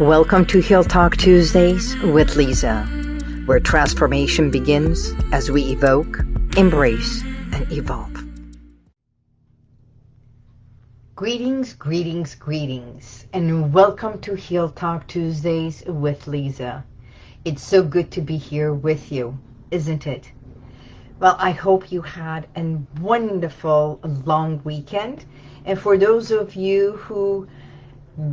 Welcome to Heal Talk Tuesdays with Lisa, where transformation begins as we evoke, embrace, and evolve. Greetings, greetings, greetings, and welcome to Heal Talk Tuesdays with Lisa. It's so good to be here with you, isn't it? Well, I hope you had a wonderful long weekend. And for those of you who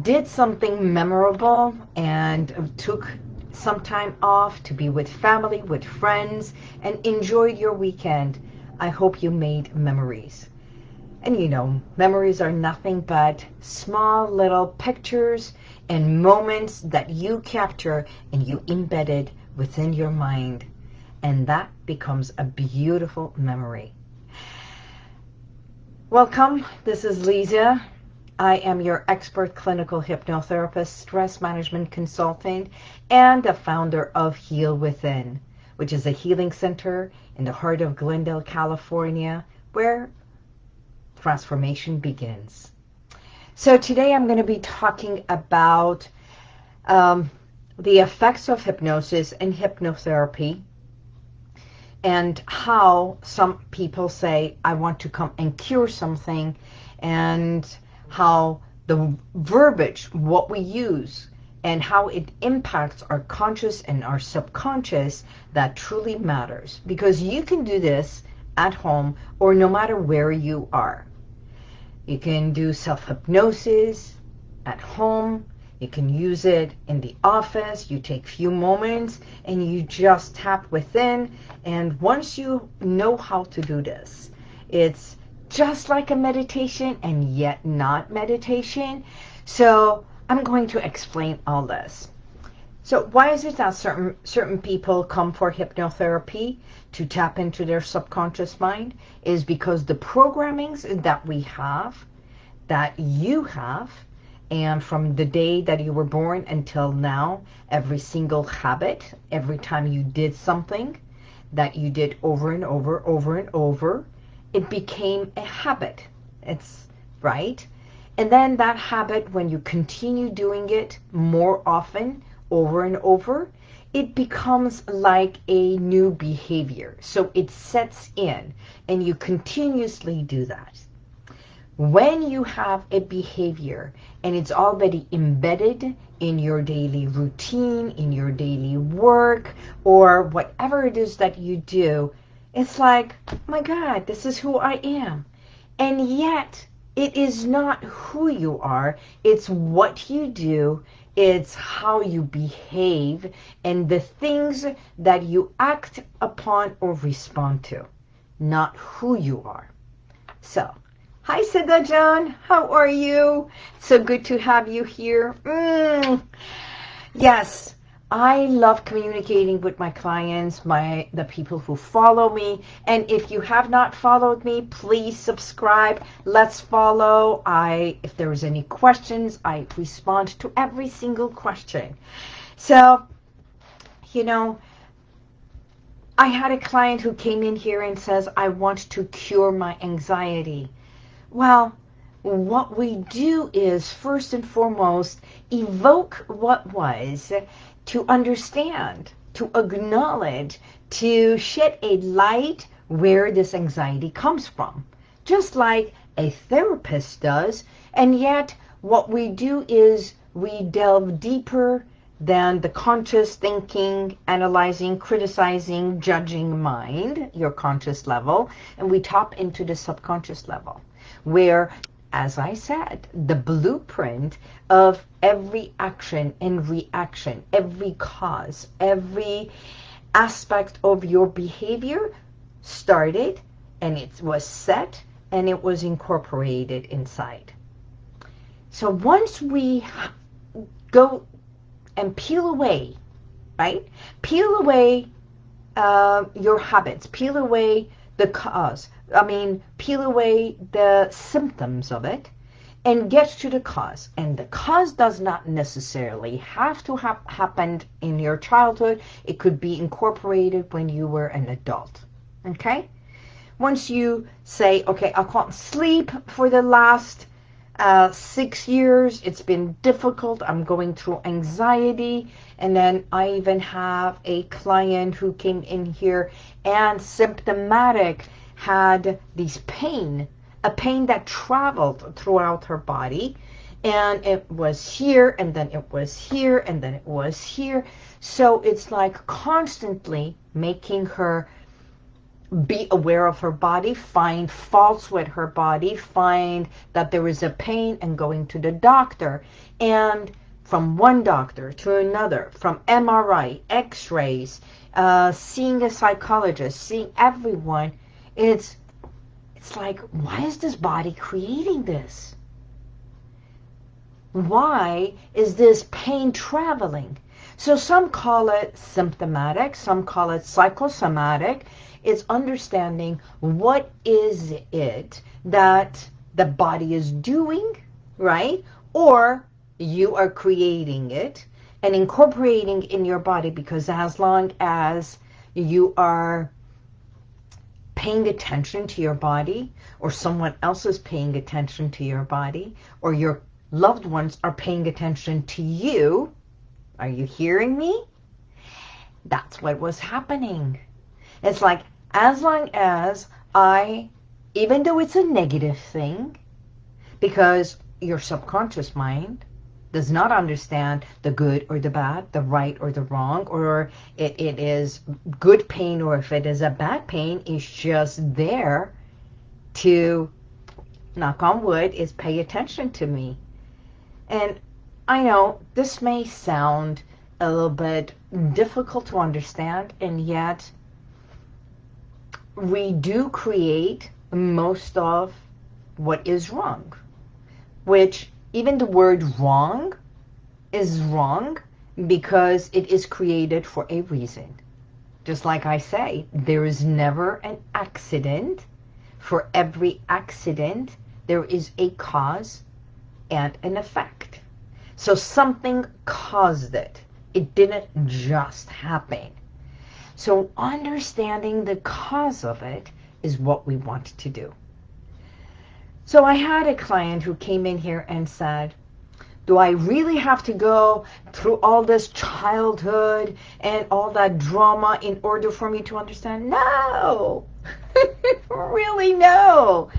did something memorable and took some time off to be with family, with friends, and enjoyed your weekend, I hope you made memories. And you know, memories are nothing but small little pictures and moments that you capture and you embedded within your mind. And that becomes a beautiful memory. Welcome, this is Lisa. I am your expert clinical hypnotherapist, stress management consultant, and the founder of Heal Within, which is a healing center in the heart of Glendale, California, where transformation begins. So today I'm going to be talking about um, the effects of hypnosis and hypnotherapy and how some people say, I want to come and cure something and how the verbiage, what we use, and how it impacts our conscious and our subconscious, that truly matters. Because you can do this at home or no matter where you are. You can do self-hypnosis at home. You can use it in the office. You take few moments and you just tap within. And once you know how to do this, it's just like a meditation and yet not meditation. So I'm going to explain all this. So why is it that certain, certain people come for hypnotherapy to tap into their subconscious mind? Is because the programmings that we have, that you have, and from the day that you were born until now, every single habit, every time you did something that you did over and over, over and over, it became a habit. It's right. And then that habit, when you continue doing it more often, over and over, it becomes like a new behavior. So it sets in and you continuously do that. When you have a behavior and it's already embedded in your daily routine, in your daily work, or whatever it is that you do, it's like, my God, this is who I am. And yet, it is not who you are. It's what you do. It's how you behave and the things that you act upon or respond to, not who you are. So, hi, Siddha John. How are you? So good to have you here. Mm. Yes, I love communicating with my clients, my the people who follow me. And if you have not followed me, please subscribe. Let's follow. I if there is any questions, I respond to every single question. So, you know, I had a client who came in here and says, I want to cure my anxiety. Well, what we do is first and foremost evoke what was to understand, to acknowledge, to shed a light where this anxiety comes from. Just like a therapist does, and yet what we do is we delve deeper than the conscious thinking, analyzing, criticizing, judging mind, your conscious level, and we tap into the subconscious level, where as I said, the blueprint of every action and reaction, every cause, every aspect of your behavior started and it was set and it was incorporated inside. So once we go and peel away, right? Peel away uh, your habits, peel away the cause, I mean, peel away the symptoms of it and get to the cause. And the cause does not necessarily have to have happened in your childhood. It could be incorporated when you were an adult. Okay? Once you say, okay, I can't sleep for the last uh, six years. It's been difficult. I'm going through anxiety. And then I even have a client who came in here and symptomatic had this pain, a pain that traveled throughout her body. And it was here, and then it was here, and then it was here. So it's like constantly making her be aware of her body, find faults with her body, find that there is a pain and going to the doctor. And from one doctor to another, from MRI, x-rays, uh, seeing a psychologist, seeing everyone, it's, it's like, why is this body creating this? Why is this pain traveling? So some call it symptomatic, some call it psychosomatic, it's understanding what is it that the body is doing, right? Or you are creating it and incorporating in your body because as long as you are paying attention to your body or someone else is paying attention to your body or your loved ones are paying attention to you, are you hearing me? That's what was happening. It's like as long as I, even though it's a negative thing, because your subconscious mind does not understand the good or the bad, the right or the wrong, or it, it is good pain or if it is a bad pain, it's just there to, knock on wood, is pay attention to me. And I know this may sound a little bit difficult to understand, and yet we do create most of what is wrong, which even the word wrong is wrong because it is created for a reason. Just like I say, there is never an accident. For every accident, there is a cause and an effect. So something caused it. It didn't just happen. So understanding the cause of it is what we want to do. So I had a client who came in here and said, do I really have to go through all this childhood and all that drama in order for me to understand? No, really no.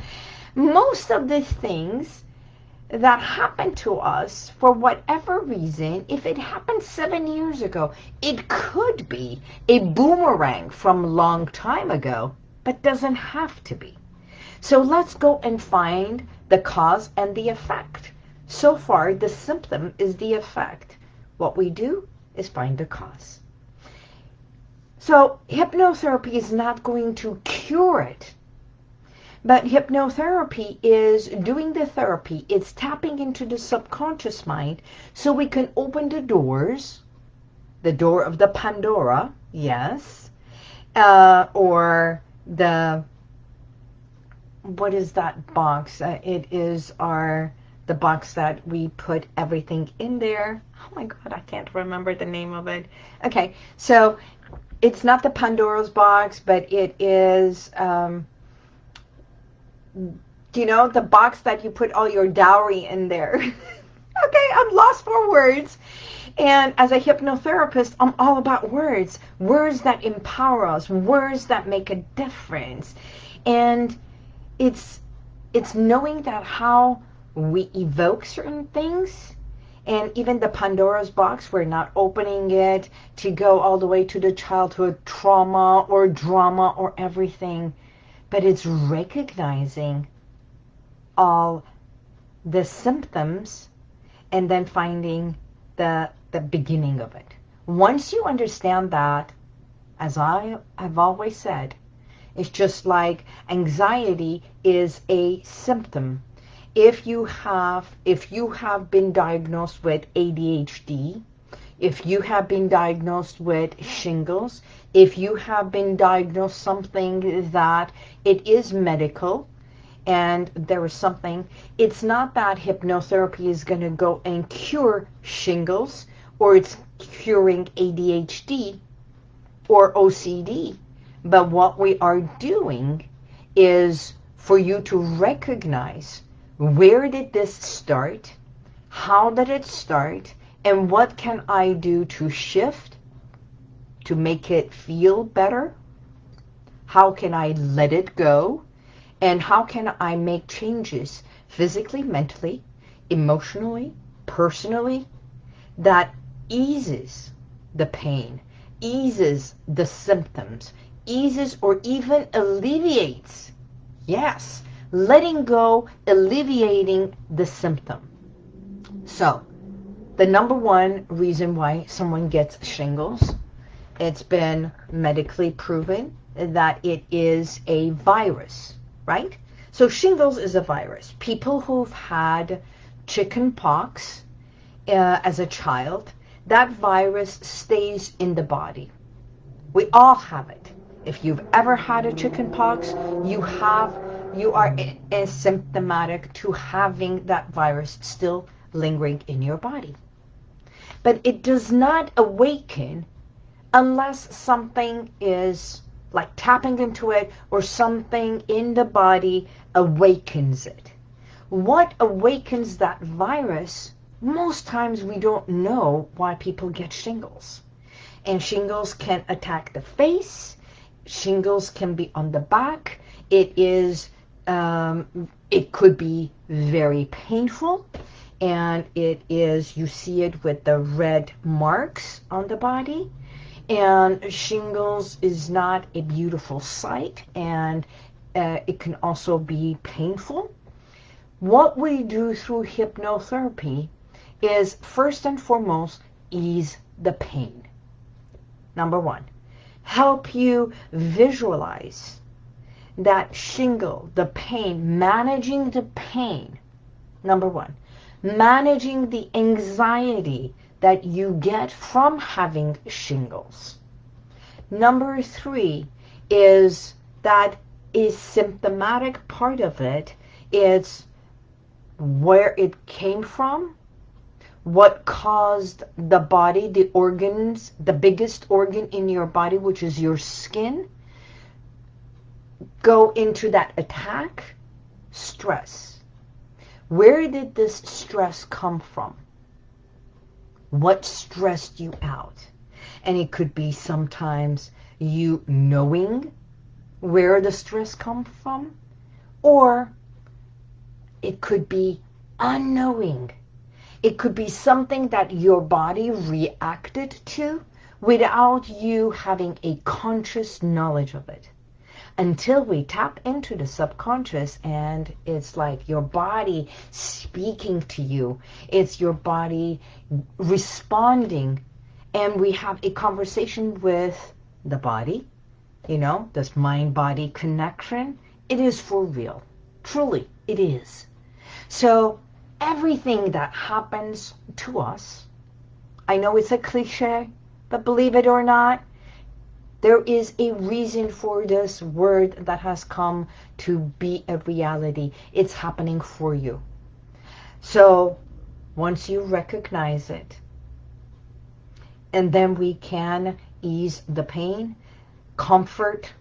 Most of the things that happened to us for whatever reason, if it happened seven years ago, it could be a boomerang from a long time ago, but doesn't have to be. So let's go and find the cause and the effect. So far, the symptom is the effect. What we do is find the cause. So hypnotherapy is not going to cure it. But hypnotherapy is doing the therapy. It's tapping into the subconscious mind so we can open the doors, the door of the Pandora, yes, uh, or the, what is that box? Uh, it is our, the box that we put everything in there. Oh my God, I can't remember the name of it. Okay, so it's not the Pandora's box, but it is, um, you know, the box that you put all your dowry in there. okay, I'm lost for words. And as a hypnotherapist, I'm all about words. Words that empower us. Words that make a difference. And it's it's knowing that how we evoke certain things and even the Pandora's box, we're not opening it to go all the way to the childhood trauma or drama or everything but it's recognizing all the symptoms and then finding the, the beginning of it. Once you understand that, as I have always said, it's just like anxiety is a symptom. If you have, if you have been diagnosed with ADHD, if you have been diagnosed with shingles, if you have been diagnosed something that it is medical and there is something, it's not that hypnotherapy is going to go and cure shingles or it's curing ADHD or OCD. But what we are doing is for you to recognize where did this start? How did it start? And what can I do to shift, to make it feel better? How can I let it go? And how can I make changes physically, mentally, emotionally, personally, that eases the pain, eases the symptoms, eases or even alleviates. Yes, letting go, alleviating the symptom. So, the number one reason why someone gets shingles, it's been medically proven that it is a virus, right? So shingles is a virus. People who've had chicken pox uh, as a child, that virus stays in the body. We all have it. If you've ever had a chicken pox, you have, you are asymptomatic to having that virus still lingering in your body. But it does not awaken unless something is like tapping into it or something in the body awakens it. What awakens that virus? Most times we don't know why people get shingles. And shingles can attack the face. Shingles can be on the back. It is, um, it could be very painful. And it is, you see it with the red marks on the body. And shingles is not a beautiful sight and uh, it can also be painful. What we do through hypnotherapy is first and foremost ease the pain. Number one, help you visualize that shingle, the pain, managing the pain. Number one, managing the anxiety that you get from having shingles. Number three is that is symptomatic part of it. it is where it came from, what caused the body, the organs, the biggest organ in your body, which is your skin, go into that attack, stress. Where did this stress come from? What stressed you out. And it could be sometimes you knowing where the stress comes from, or it could be unknowing. It could be something that your body reacted to without you having a conscious knowledge of it until we tap into the subconscious and it's like your body speaking to you. It's your body responding and we have a conversation with the body, you know, this mind-body connection. It is for real. Truly, it is. So everything that happens to us, I know it's a cliche, but believe it or not, there is a reason for this word that has come to be a reality. It's happening for you. So once you recognize it, and then we can ease the pain, comfort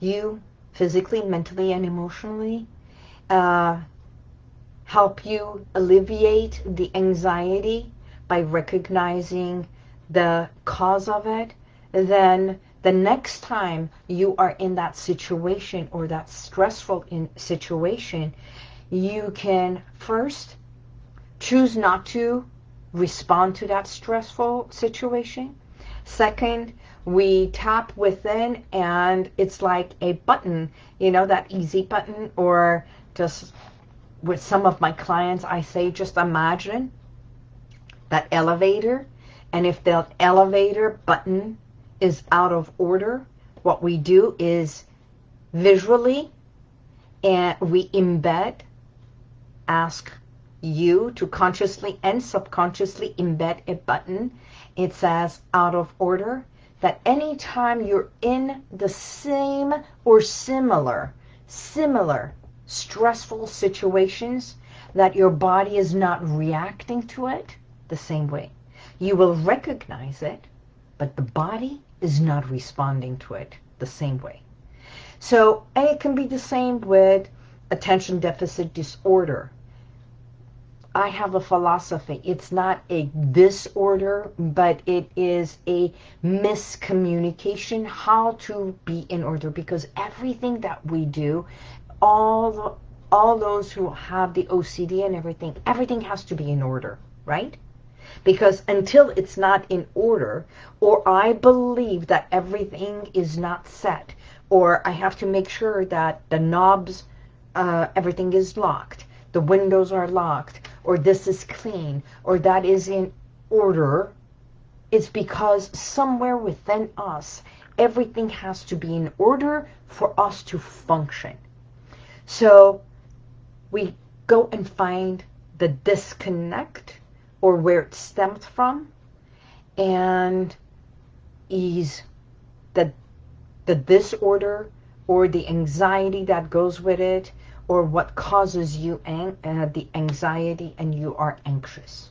you physically, mentally, and emotionally, uh, help you alleviate the anxiety by recognizing the cause of it, then the next time you are in that situation or that stressful in situation, you can first choose not to respond to that stressful situation. Second, we tap within and it's like a button, you know, that easy button or just with some of my clients, I say just imagine that elevator and if the elevator button is out of order, what we do is visually and we embed, ask you to consciously and subconsciously embed a button. It says out of order that anytime you're in the same or similar, similar stressful situations that your body is not reacting to it the same way. You will recognize it, but the body is not responding to it the same way. So, and it can be the same with attention deficit disorder. I have a philosophy. It's not a disorder, but it is a miscommunication how to be in order because everything that we do, all all those who have the OCD and everything, everything has to be in order, right? Because until it's not in order, or I believe that everything is not set, or I have to make sure that the knobs, uh, everything is locked, the windows are locked, or this is clean, or that is in order, it's because somewhere within us, everything has to be in order for us to function. So we go and find the disconnect or where it stemmed from and ease the, the disorder or the anxiety that goes with it or what causes you ang uh, the anxiety and you are anxious.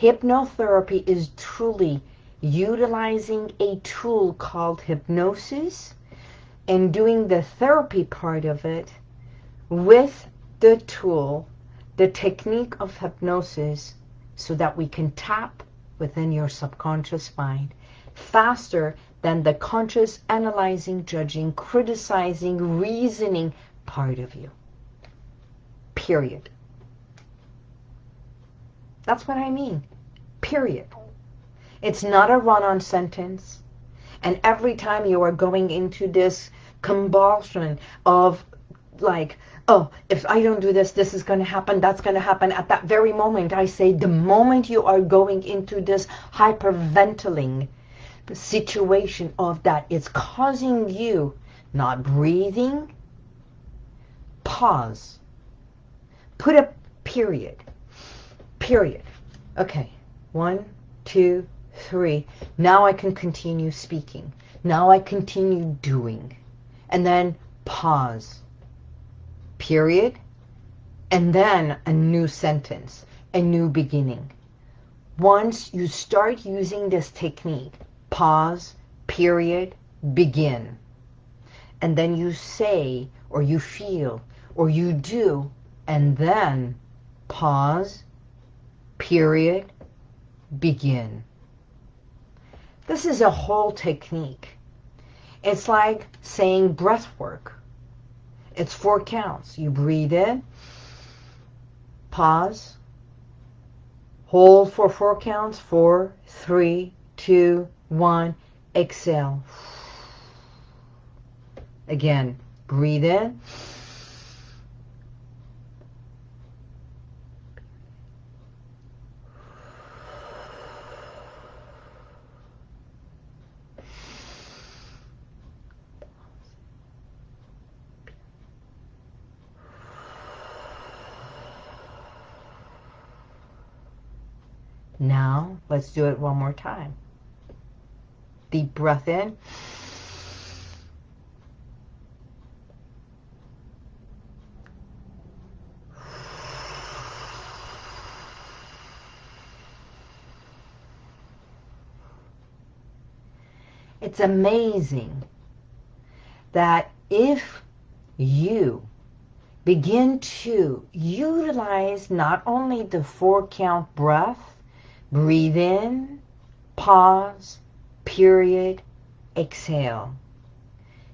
Hypnotherapy is truly utilizing a tool called hypnosis and doing the therapy part of it with the tool the technique of hypnosis so that we can tap within your subconscious mind faster than the conscious analyzing, judging, criticizing, reasoning part of you. Period. That's what I mean. Period. It's not a run-on sentence. And every time you are going into this convulsion of like, oh, if I don't do this, this is going to happen, that's going to happen. At that very moment, I say, the moment you are going into this hyperventilating situation of that, it's causing you not breathing, pause. Put a period. Period. Okay. One, two, three. Now I can continue speaking. Now I continue doing. And then pause period, and then a new sentence, a new beginning. Once you start using this technique, pause, period, begin. And then you say, or you feel, or you do, and then pause, period, begin. This is a whole technique. It's like saying breath work. It's four counts. You breathe in, pause, hold for four counts, four, three, two, one, exhale. Again, breathe in, Now, let's do it one more time. Deep breath in. It's amazing that if you begin to utilize not only the four count breath, Breathe in, pause, period, exhale.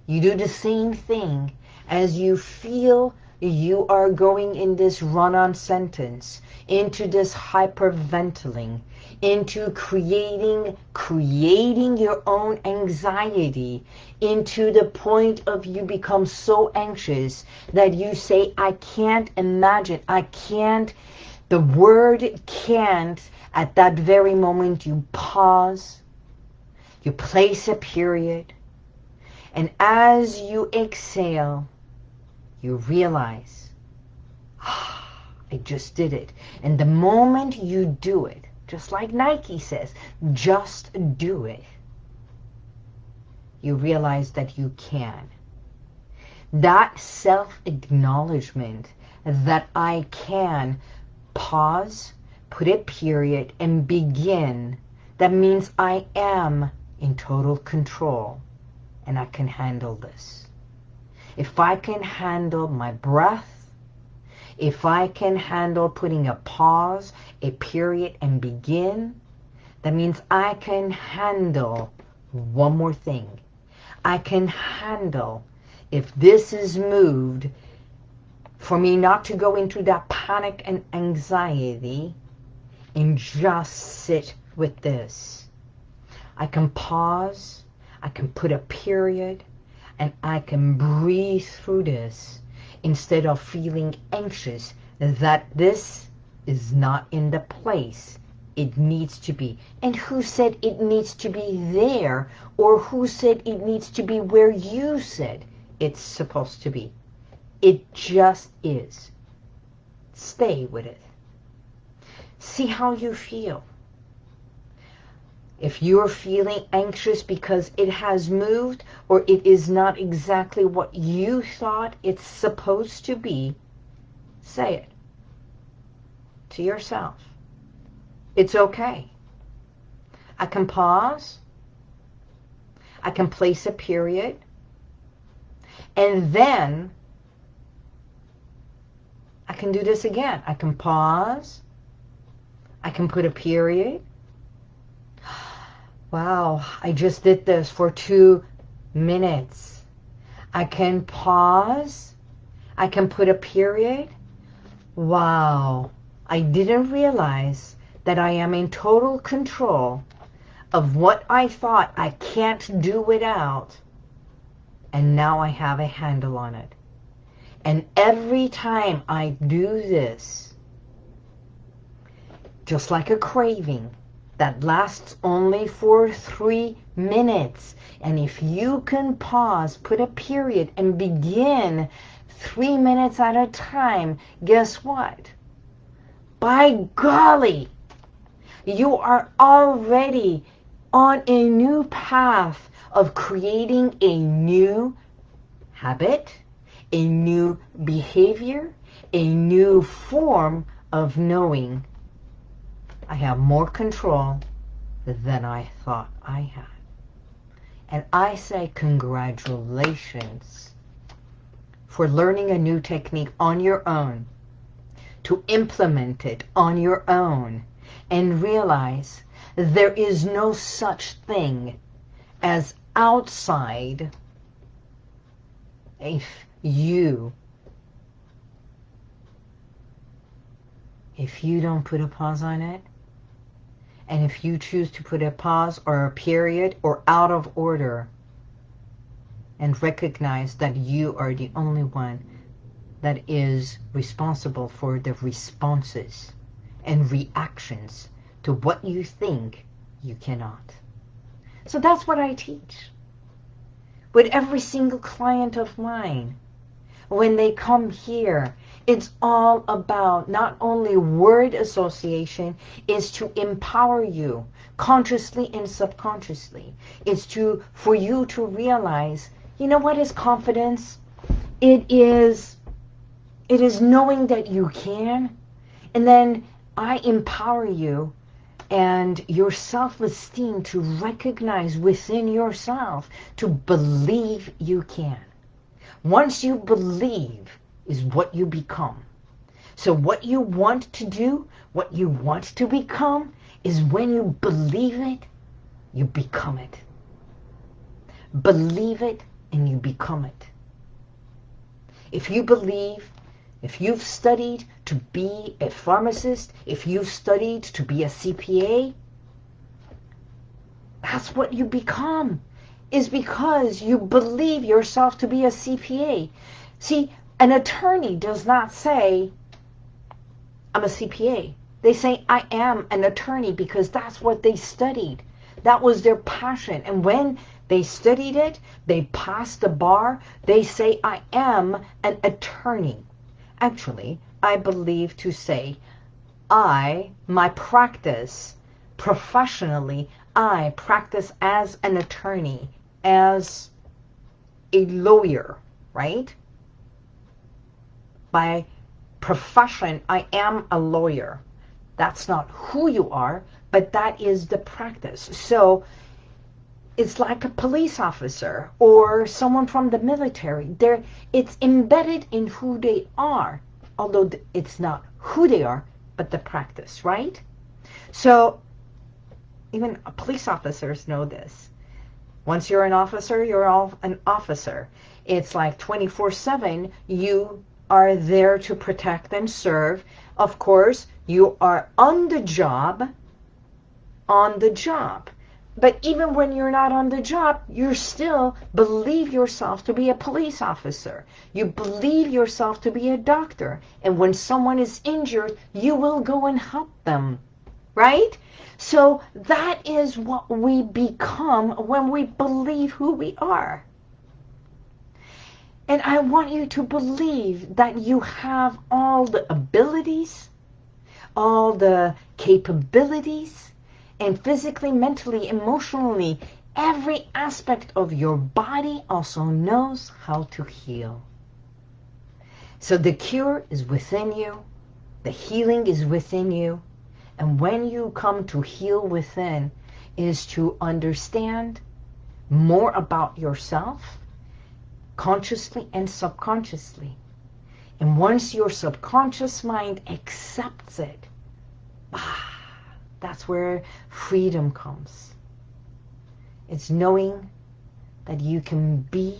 You do the same thing as you feel you are going in this run-on sentence, into this hyperventilating, into creating, creating your own anxiety, into the point of you become so anxious that you say, I can't imagine, I can't, the word can't at that very moment, you pause, you place a period, and as you exhale, you realize, ah, I just did it. And the moment you do it, just like Nike says, just do it, you realize that you can. That self-acknowledgement that I can pause, put a period, and begin, that means I am in total control and I can handle this. if I can handle my breath, if I can handle putting a pause, a period, and begin, that means I can handle one more thing. I can handle if this is moved for me not to go into that panic and anxiety and just sit with this. I can pause, I can put a period, and I can breathe through this instead of feeling anxious that this is not in the place it needs to be. And who said it needs to be there? Or who said it needs to be where you said it's supposed to be? It just is. Stay with it. See how you feel. If you're feeling anxious because it has moved or it is not exactly what you thought it's supposed to be, say it to yourself. It's okay. I can pause. I can place a period. And then I can do this again. I can pause. I can put a period. Wow, I just did this for two minutes. I can pause. I can put a period. Wow, I didn't realize that I am in total control of what I thought I can't do without. And now I have a handle on it. And every time I do this, just like a craving, that lasts only for three minutes. And if you can pause, put a period, and begin three minutes at a time, guess what? By golly, you are already on a new path of creating a new habit, a new behavior, a new form of knowing I have more control than I thought I had. And I say congratulations for learning a new technique on your own, to implement it on your own, and realize there is no such thing as outside if you if you don't put a pause on it and if you choose to put a pause or a period or out of order and recognize that you are the only one that is responsible for the responses and reactions to what you think you cannot. So that's what I teach. With every single client of mine, when they come here, it's all about not only word association, is to empower you consciously and subconsciously. It's to for you to realize, you know what is confidence? It is it is knowing that you can and then I empower you and your self-esteem to recognize within yourself to believe you can. Once you believe is what you become. So what you want to do, what you want to become, is when you believe it, you become it. Believe it and you become it. If you believe if you've studied to be a pharmacist, if you've studied to be a CPA, that's what you become, is because you believe yourself to be a CPA. See, an attorney does not say, I'm a CPA. They say, I am an attorney because that's what they studied. That was their passion. And when they studied it, they passed the bar, they say, I am an attorney. Actually, I believe to say, I, my practice, professionally, I practice as an attorney, as a lawyer, right? By profession, I am a lawyer. That's not who you are, but that is the practice. So it's like a police officer or someone from the military. They're, it's embedded in who they are, although it's not who they are, but the practice, right? So even police officers know this. Once you're an officer, you're all an officer. It's like 24-7, you are there to protect and serve. Of course, you are on the job, on the job. But even when you're not on the job, you still believe yourself to be a police officer. You believe yourself to be a doctor. And when someone is injured, you will go and help them. Right? So that is what we become when we believe who we are. And I want you to believe that you have all the abilities, all the capabilities, and physically, mentally, emotionally, every aspect of your body also knows how to heal. So the cure is within you. The healing is within you. And when you come to heal within is to understand more about yourself consciously and subconsciously. And once your subconscious mind accepts it, ah, that's where freedom comes. It's knowing that you can be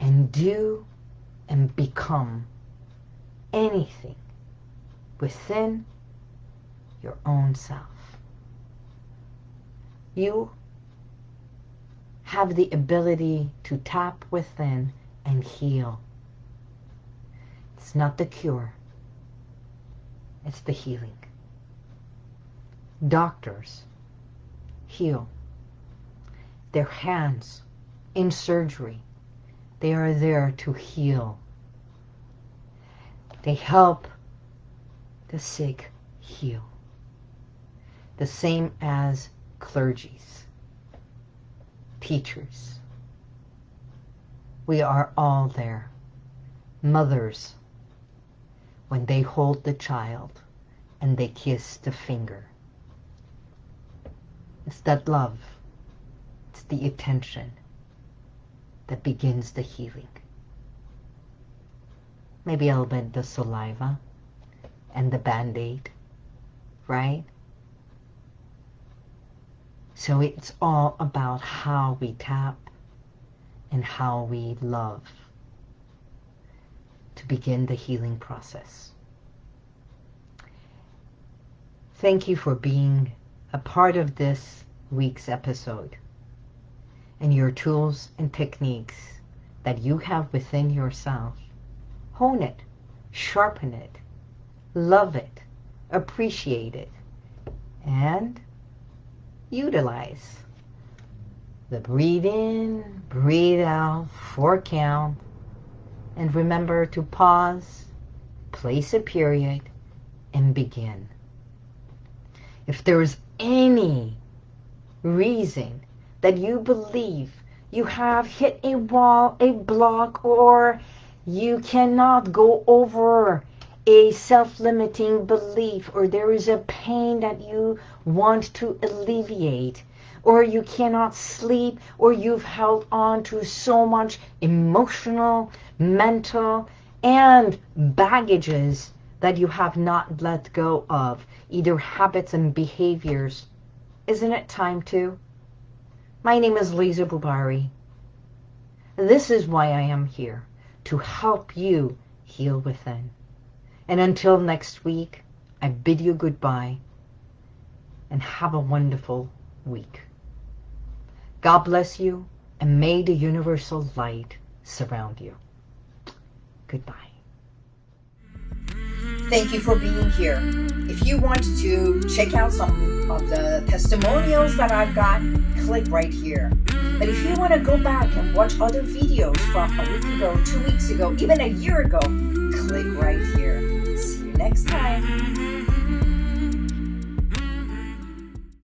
and do and become anything within your own self. You have the ability to tap within and heal. It's not the cure. It's the healing doctors heal. Their hands in surgery, they are there to heal. They help the sick heal. The same as clergies, teachers. We are all there. Mothers, when they hold the child and they kiss the finger. It's that love. It's the attention that begins the healing. Maybe a little bit the saliva and the band-aid, right? So it's all about how we tap and how we love to begin the healing process. Thank you for being a part of this week's episode and your tools and techniques that you have within yourself. Hone it, sharpen it, love it, appreciate it, and utilize the breathe in, breathe out, four count, and remember to pause, place a period, and begin. If there is any reason that you believe you have hit a wall, a block, or you cannot go over a self-limiting belief, or there is a pain that you want to alleviate, or you cannot sleep, or you've held on to so much emotional, mental, and baggages that you have not let go of, either habits and behaviors. Isn't it time to? My name is Lisa Bubari. This is why I am here, to help you heal within. And until next week, I bid you goodbye and have a wonderful week. God bless you and may the universal light surround you. Goodbye. Thank you for being here. If you want to check out some of the testimonials that I've got, click right here. But if you want to go back and watch other videos from a week ago, two weeks ago, even a year ago, click right here. See you next time.